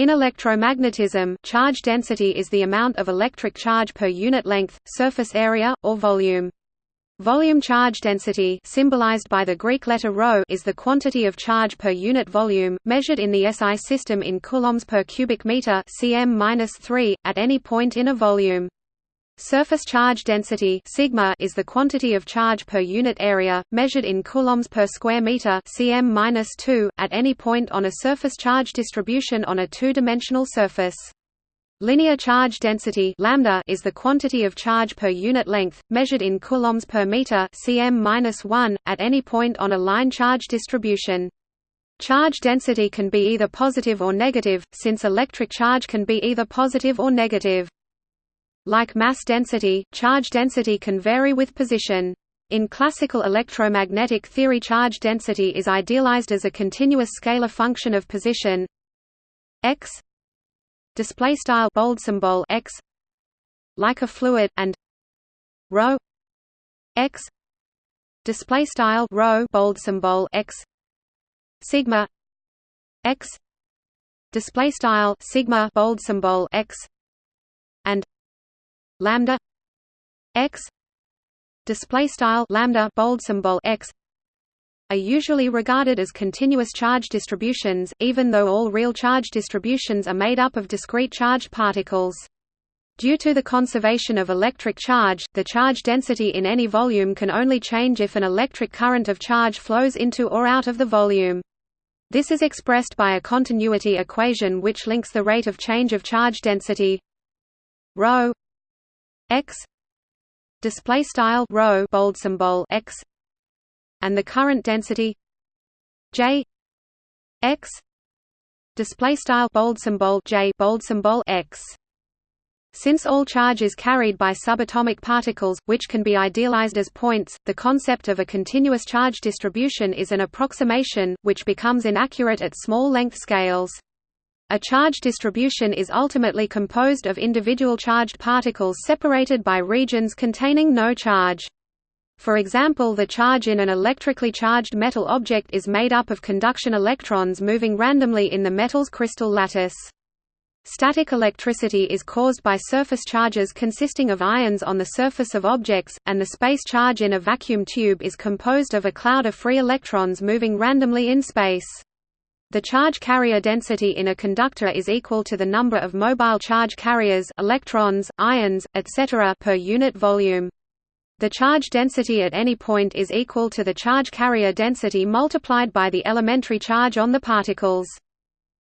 In electromagnetism, charge density is the amount of electric charge per unit length, surface area, or volume. Volume charge density symbolized by the Greek letter ρ is the quantity of charge per unit volume, measured in the SI system in coulombs per cubic meter cm at any point in a volume. Surface charge density sigma is the quantity of charge per unit area, measured in coulombs per square meter cm at any point on a surface charge distribution on a two-dimensional surface. Linear charge density lambda is the quantity of charge per unit length, measured in coulombs per meter cm at any point on a line charge distribution. Charge density can be either positive or negative, since electric charge can be either positive or negative. Like mass density, charge density can vary with position. In classical electromagnetic theory charge density is idealized as a continuous scalar function of position x display style bold symbol x like a fluid and rho x display style rho bold symbol x sigma x display style sigma bold symbol x and lambda x display style lambda bold symbol x are usually regarded as continuous charge distributions, even though all real charge distributions are made up of discrete charged particles. Due to the conservation of electric charge, the charge density in any volume can only change if an electric current of charge flows into or out of the volume. This is expressed by a continuity equation which links the rate of change of charge density ρ x display style rho bold symbol x and the current density j x display style bold symbol j bold symbol x since all charge is carried by subatomic particles, which can be idealized as points, the concept of a continuous charge distribution is an approximation, which becomes inaccurate at small length scales. A charge distribution is ultimately composed of individual charged particles separated by regions containing no charge. For example the charge in an electrically charged metal object is made up of conduction electrons moving randomly in the metal's crystal lattice. Static electricity is caused by surface charges consisting of ions on the surface of objects, and the space charge in a vacuum tube is composed of a cloud of free electrons moving randomly in space. The charge carrier density in a conductor is equal to the number of mobile charge carriers electrons, ions, etc. per unit volume. The charge density at any point is equal to the charge carrier density multiplied by the elementary charge on the particles.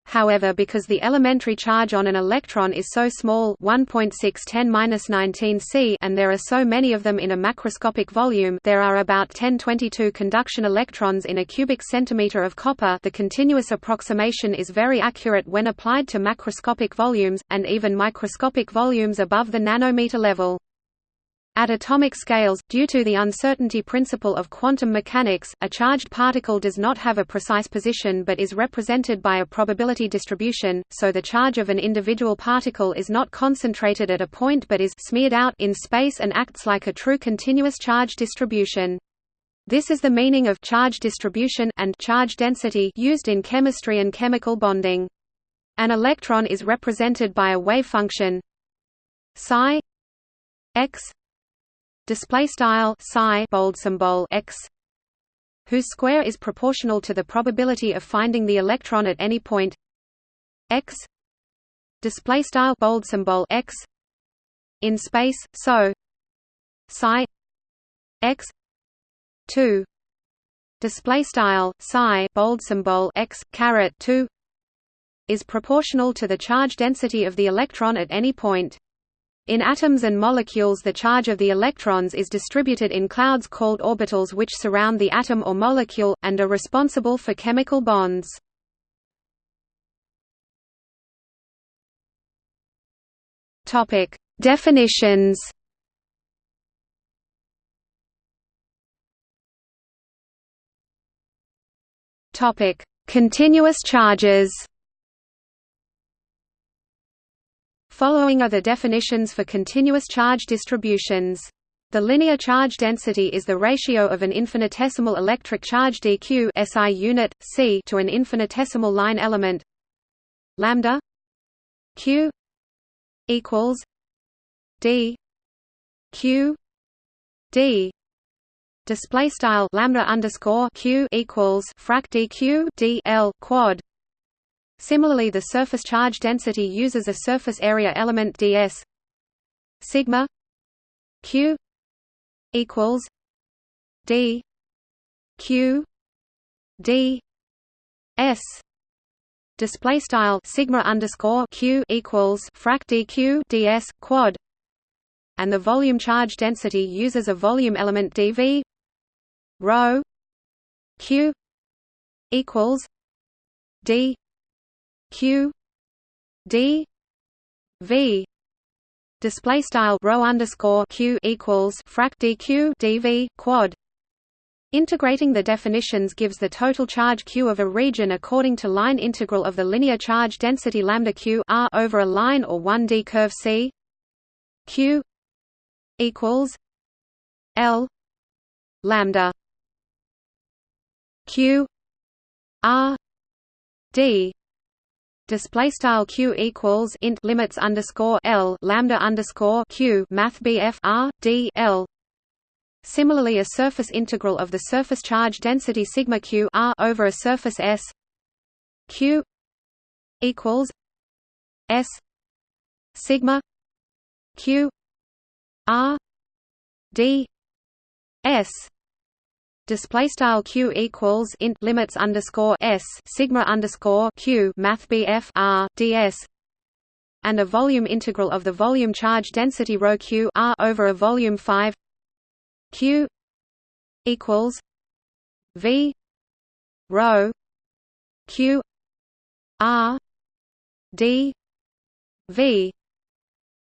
However because the elementary charge on an electron is so small 1.610 c and there are so many of them in a macroscopic volume there are about 1022 conduction electrons in a cubic centimeter of copper the continuous approximation is very accurate when applied to macroscopic volumes, and even microscopic volumes above the nanometer level. At atomic scales, due to the uncertainty principle of quantum mechanics, a charged particle does not have a precise position but is represented by a probability distribution, so the charge of an individual particle is not concentrated at a point but is smeared out in space and acts like a true continuous charge distribution. This is the meaning of charge distribution and charge density used in chemistry and chemical bonding. An electron is represented by a wave function psi x display style psi bold symbol x whose square is proportional to the probability of finding the electron at any point x display style bold symbol x in space so psi x 2 display style psi bold symbol x caret 2 is proportional to the charge density of the electron at any point in atoms and molecules the charge of the electrons is distributed in clouds called orbitals which surround the atom or molecule, and are responsible for chemical bonds. Definitions Continuous charges Following are the definitions for continuous charge distributions. The linear charge density is the ratio of an infinitesimal electric charge dq SI unit, c to an infinitesimal line element lambda q equals d q d display style lambda underscore q equals frac dq d l quad. Similarly, the surface charge density uses a surface area element ds sigma q equals d q d s. Display style sigma underscore q equals frac dq ds quad. And the volume charge density uses a volume element dv rho q equals d q d v display style rho underscore q equals frac dq dv quad. Integrating the definitions gives the total charge q of a region according to line integral of the linear charge density lambda q r over a line or 1D curve C. Q equals L lambda q r d display style q equals int limits underscore l lambda underscore q math bf r d l. Similarly, a surface integral of the surface charge density sigma q r over a surface s q equals s sigma q r d s display style q equals int limits underscore s sigma underscore q math bf r ds and a volume integral of the volume charge density rho q r over a volume 5 q equals v rho q r d v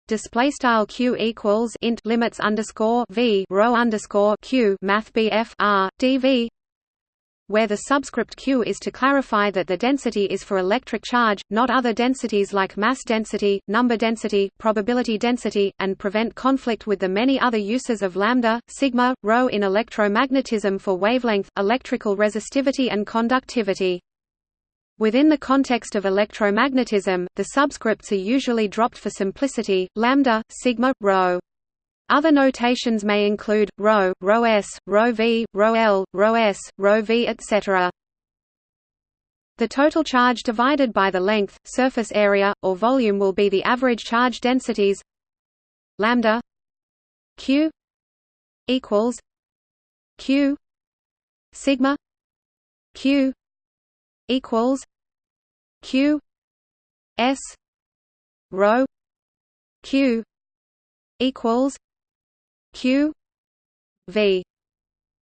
display style q equals int limits underscore v rho underscore q math bf r dv where the subscript q is to clarify that the density is for electric charge, not other densities like mass density, number density, probability density, and prevent conflict with the many other uses of lambda, sigma, rho in electromagnetism for wavelength, electrical resistivity and conductivity. Within the context of electromagnetism, the subscripts are usually dropped for simplicity, lambda, sigma, rho. Other notations may include rho, rho s, rho v, rho l, rho s, rho v, etc. The total charge divided by the length, surface area, or volume will be the average charge densities lambda q equals q sigma q equals q s rho q equals q v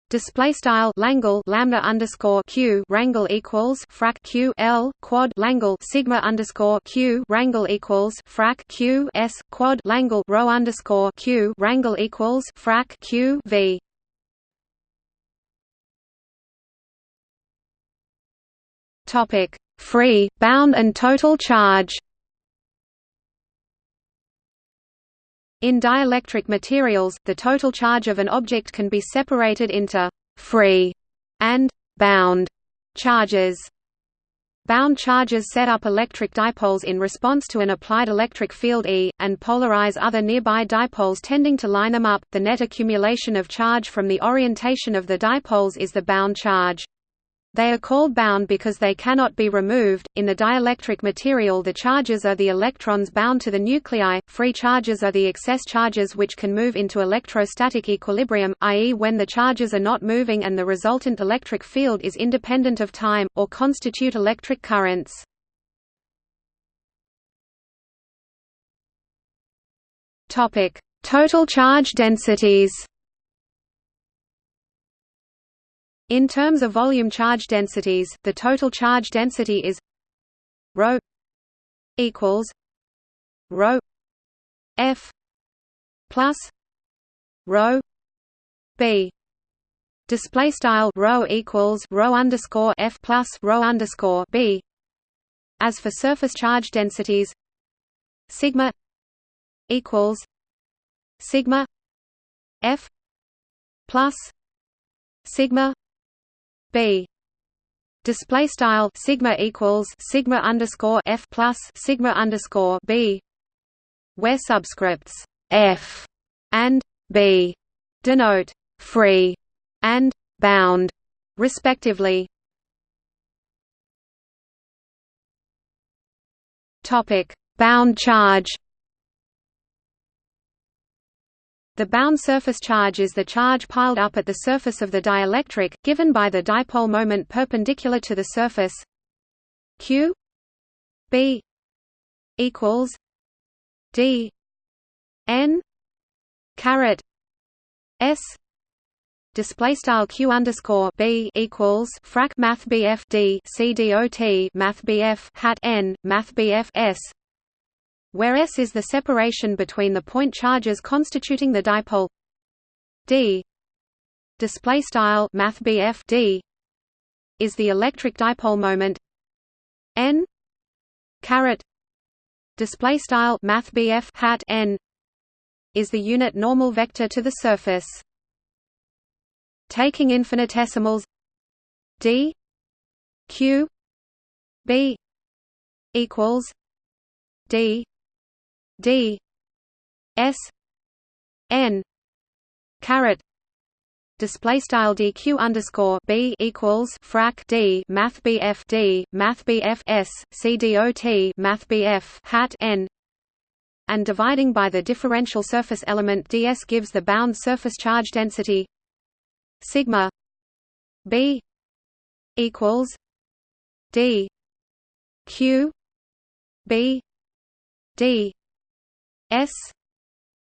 Display style Langle lambda underscore q rangle equals frac q l quad Langle sigma underscore q rangle equals frac q s quad Langle rho underscore q rangle equals frac q v. Topic: Free, bound and total charge. In dielectric materials, the total charge of an object can be separated into free and bound charges. Bound charges set up electric dipoles in response to an applied electric field E, and polarize other nearby dipoles tending to line them up. The net accumulation of charge from the orientation of the dipoles is the bound charge. They are called bound because they cannot be removed. In the dielectric material, the charges are the electrons bound to the nuclei, free charges are the excess charges which can move into electrostatic equilibrium, i.e., when the charges are not moving and the resultant electric field is independent of time, or constitute electric currents. Total charge densities In terms of volume charge densities, the total charge density is rho equals rho f plus rho b. Display style rho equals rho underscore f plus rho underscore b. As for surface charge densities sigma equals sigma f plus sigma b. Display style sigma equals sigma underscore f plus sigma underscore b where subscripts f and b denote free and bound respectively. Topic. Bound charge The bound surface charge is the charge piled up at the surface of the dielectric, given by the dipole moment perpendicular to the surface. Q b equals d n caret s display style q underscore b equals frac math bf d c dot math bf hat n math bf s where S is the separation between the point charges constituting the dipole d. Display style math d. is the electric dipole moment n. Caret. Display style math hat n. is the unit normal vector to the surface. Taking infinitesimals d. Q. B. equals d d s n caret display style dq underscore b equals frac d math bf d math bf s c math bf hat n and dividing by the differential surface element ds gives the bound surface charge density sigma b equals d q b d S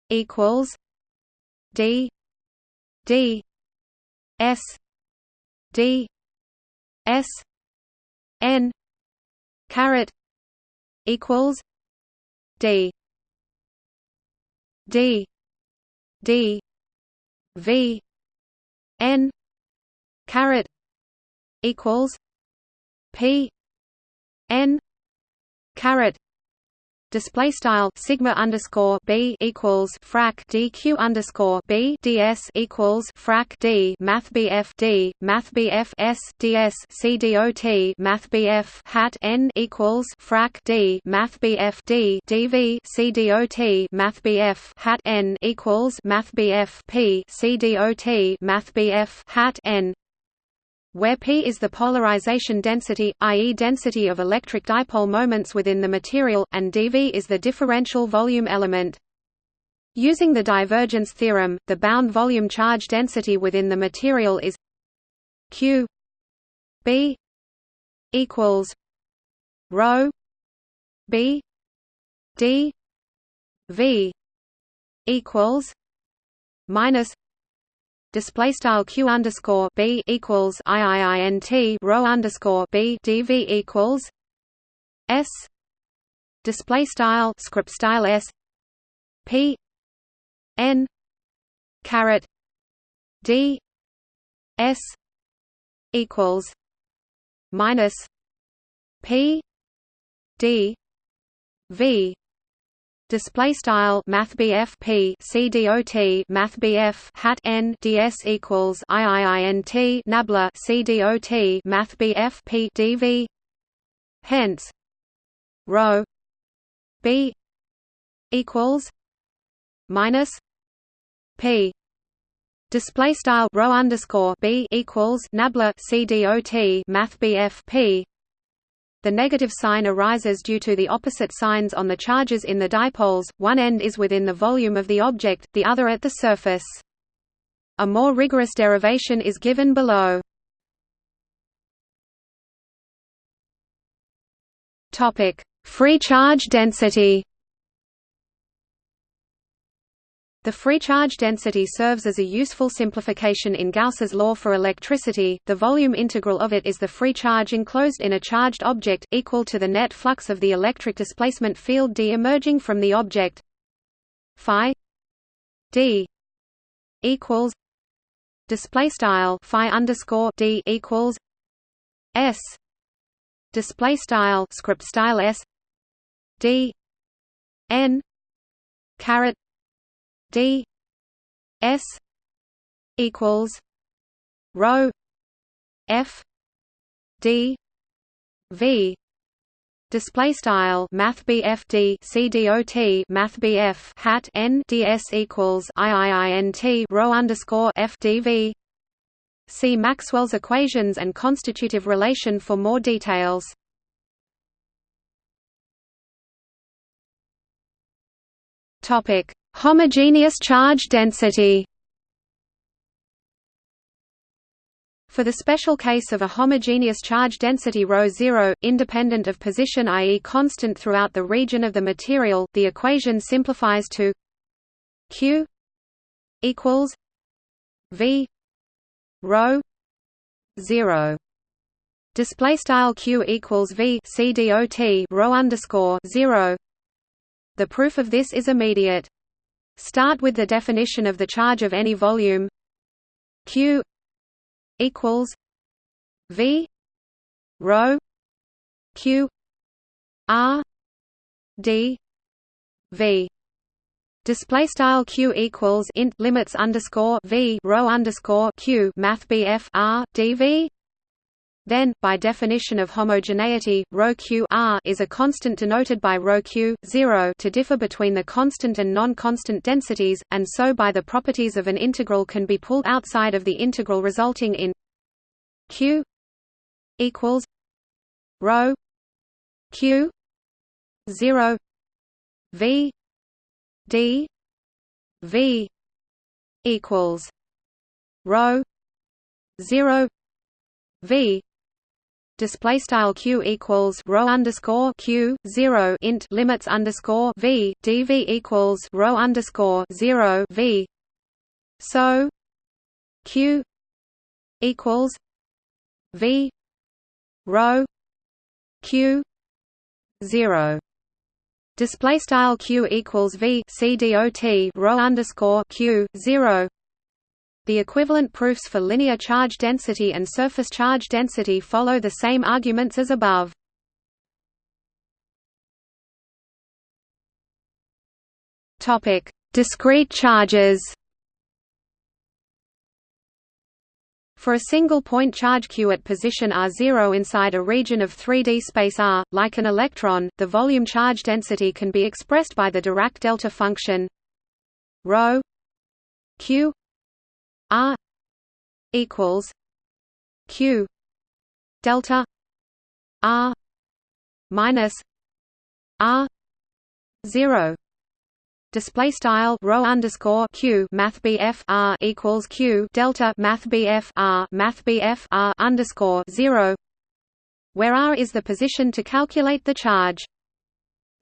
equals D D S D S N caret equals D D D V N caret equals P N caret display style sigma underscore b equals frac dq underscore b ds equals frac d math bf d math bf s ds c dot math bf hat n equals frac d math bf d dv c dot math bf hat n equals math bf p c dot math bf hat n where P is the polarization density, i.e. density of electric dipole moments within the material, and dV is the differential volume element. Using the divergence theorem, the bound volume charge density within the material is Q B equals rho B D V equals minus display style q underscore b equals iiint rho underscore b dv equals s display style script style s p n caret d s equals minus p d v display style math BF P C dot math BF hat n ds equals iiint nabla C dot math BF P dv hence rho B equals minus P. Display style rho underscore B equals nabla C dot math BF P the negative sign arises due to the opposite signs on the charges in the dipoles, one end is within the volume of the object, the other at the surface. A more rigorous derivation is given below. Free charge density The free charge density serves as a useful simplification in Gauss's law for electricity. The volume integral of it is the free charge enclosed in a charged object equal to the net flux of the electric displacement field d emerging from the object. Phi d equals display style phi underscore d equals s display style script style s d n caret d s equals rho f d v display style math BF D C D O T math BF hat N DS equals IIINT rho underscore F D V See Maxwell's equations and constitutive relation for more details. Topic: Homogeneous charge density. For the special case of a homogeneous charge density ρ 0, independent of position i.e. constant throughout the region of the material, the equation simplifies to q equals v rho 0 display style q equals v c dot rho underscore 0 the proof of this is immediate start with the definition of the charge of any volume q equals V rho Q R D V Display style q equals int limits underscore v rho underscore q math bf r dv. Then, by definition of homogeneity, ρ q r is a constant denoted by ρ q 0 to differ between the constant and non-constant densities, and so by the properties of an integral can be pulled outside of the integral resulting in q equals rho q 0 v d v equals rho 0 v display style q equals rho underscore q zero int limits underscore v dv equals rho underscore zero v. So q equals v rho q zero display style q equals v c dot rho underscore q zero the equivalent proofs for linear charge density and surface charge density follow the same arguments as above. Topic: Discrete charges. For a single point charge q at position r0 inside a region of 3D space R, like an electron, the volume charge density can be expressed by the Dirac delta function ρ q R equals Q delta R minus R zero display style rho underscore q math bf r equals q delta math bf r math bf r underscore zero, where r is the position to calculate the charge.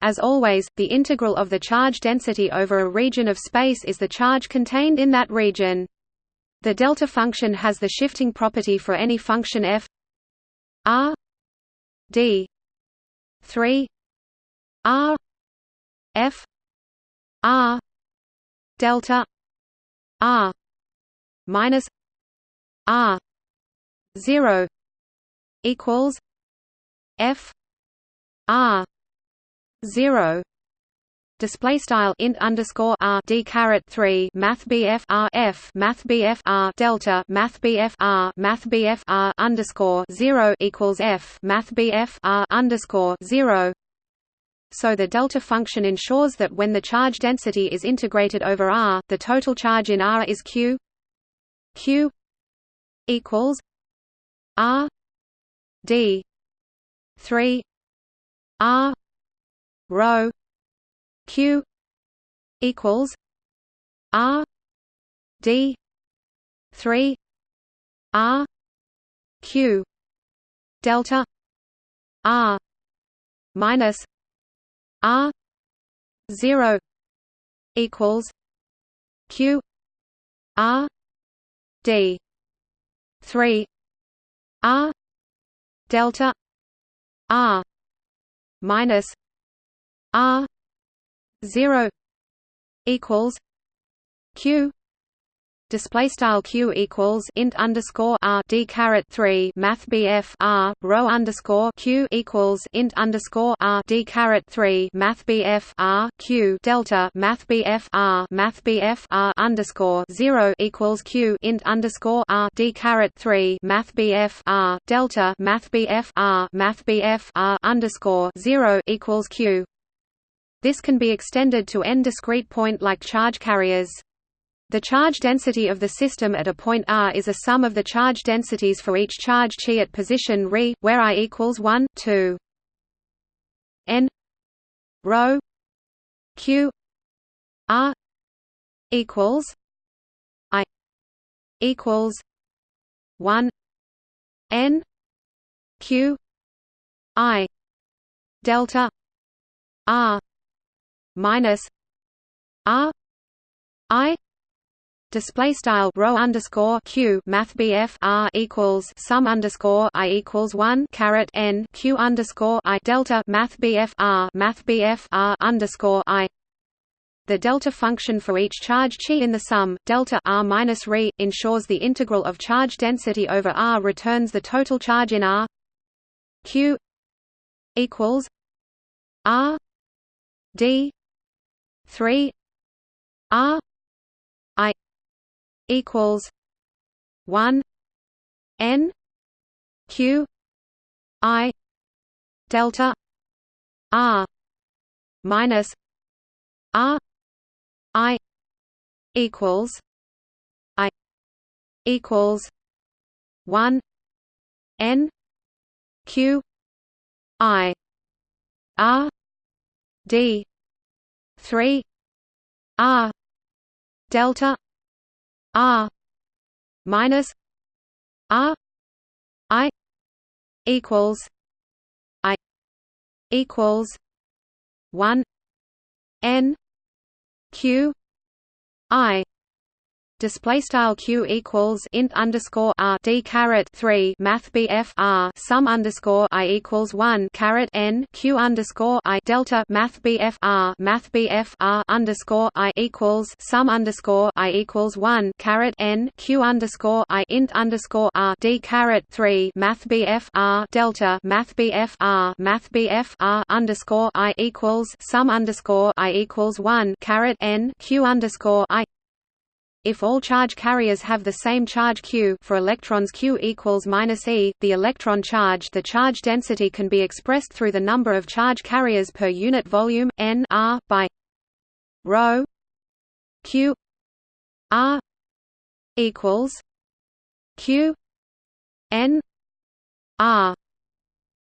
As always, the integral of the charge density over a region of space is the charge contained in that region. The delta function has the shifting property for any function f r d 3 r f r delta r minus r 0 equals f r 0 display style int underscore r d caret 3 math bf r f math bf r delta math bf r math bf r underscore 0 equals f math bf r underscore 0 so the delta function ensures that when the charge density is integrated over R, the total charge in R is Q. Q equals R D three R rho q equals r d 3 r q delta r minus r 0 equals q r d 3 r delta r minus r 0 equals q display style q equals int underscore r d caret 3 math bf r rho underscore q equals int underscore r d caret 3 math bf r q delta math bf r math bf r underscore 0 equals q int underscore r d caret 3 math bf r delta math bf r math bf r underscore 0 equals q this can be extended to n discrete point-like charge carriers. The charge density of the system at a point r is a sum of the charge densities for each charge chi at position re, where i equals 1, 2. n rho q r equals i equals 1 n q i delta r minus r i display style rho underscore q math r equals sum underscore i equals one caret n q underscore i delta math r math r underscore i. The delta function for each charge chi in the sum delta r minus re ensures the integral of charge density over r returns the total charge in r q equals r d 3 r i equals one N Q I delta R minus R I equals I equals one N Q I R D three R delta R minus R I equals I equals one N Q I display style q equals int underscore r d caret 3 math bf r sum underscore i equals 1 caret n q underscore i delta math bf r math bf r underscore i equals sum underscore i equals 1 caret n q underscore i int underscore r d caret 3 math bf r delta math bf r math bf r underscore i equals sum underscore i equals 1 caret n q underscore i if all charge carriers have the same charge q for electrons q equals minus e, the electron charge the charge density can be expressed through the number of charge carriers per unit volume, n r, by rho q r equals q n r.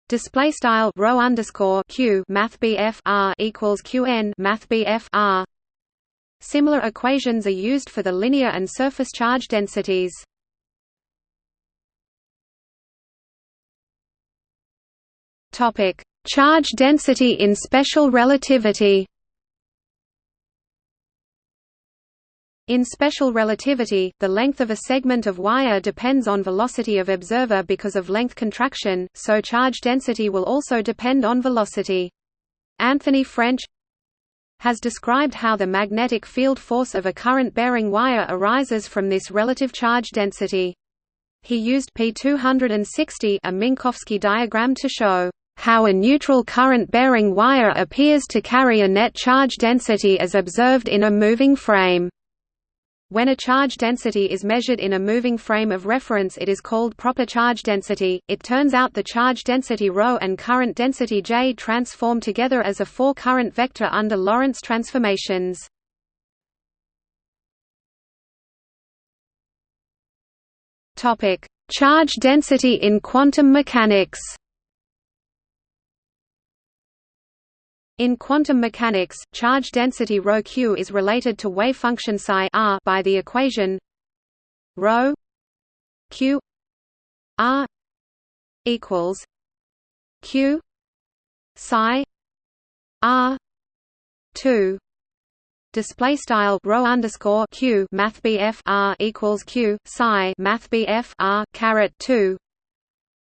Display style rho underscore q math bf r equals q n math bf r Similar equations are used for the linear and surface charge densities. Topic: Charge density in special relativity. In special relativity, the length of a segment of wire depends on velocity of observer because of length contraction, so charge density will also depend on velocity. Anthony French has described how the magnetic field force of a current-bearing wire arises from this relative charge density. He used P260 a Minkowski diagram to show how a neutral current-bearing wire appears to carry a net charge density as observed in a moving frame. When a charge density is measured in a moving frame of reference it is called proper charge density. It turns out the charge density ρ and current density J transform together as a four-current vector under Lorentz transformations. Topic: Charge density in quantum mechanics. In quantum mechanics, charge density ρ is related to wave function psi r by the equation ρ q r equals q psi r 2 display style rho underscore q math bf r equals q psi math bf r caret 2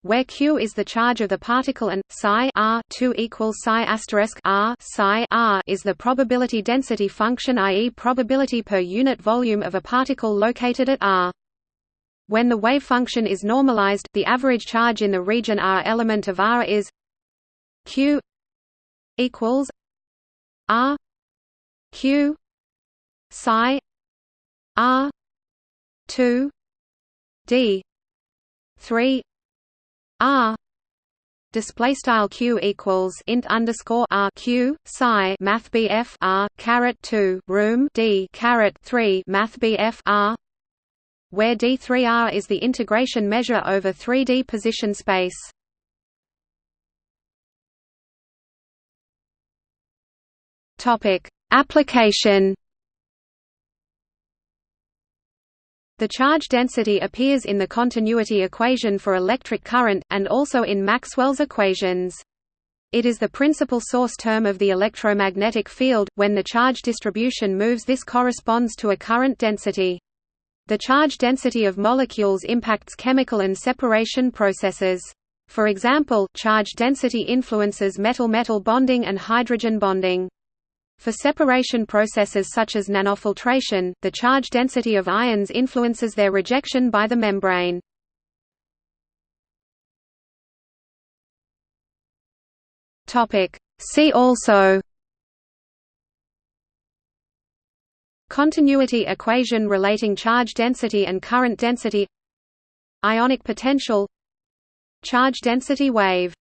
where q is the charge of the particle and psi r 2 equals psi asterisk r psi r is the probability density function i.e. probability per unit volume of a particle located at r. When the wave function is normalized, the average charge in the region r element of r is q equals r q psi r 2 d 3 r display style q equals int underscore r q psi math bf r caret 2 room d caret 3 math bf r where d3r is the integration measure over 3d position space. Topic application The charge density appears in the continuity equation for electric current, and also in Maxwell's equations. It is the principal source term of the electromagnetic field. When the charge distribution moves, this corresponds to a current density. The charge density of molecules impacts chemical and separation processes. For example, charge density influences metal-metal bonding and hydrogen bonding. For separation processes such as nanofiltration, the charge density of ions influences their rejection by the membrane. See also Continuity equation relating charge density and current density Ionic potential Charge density wave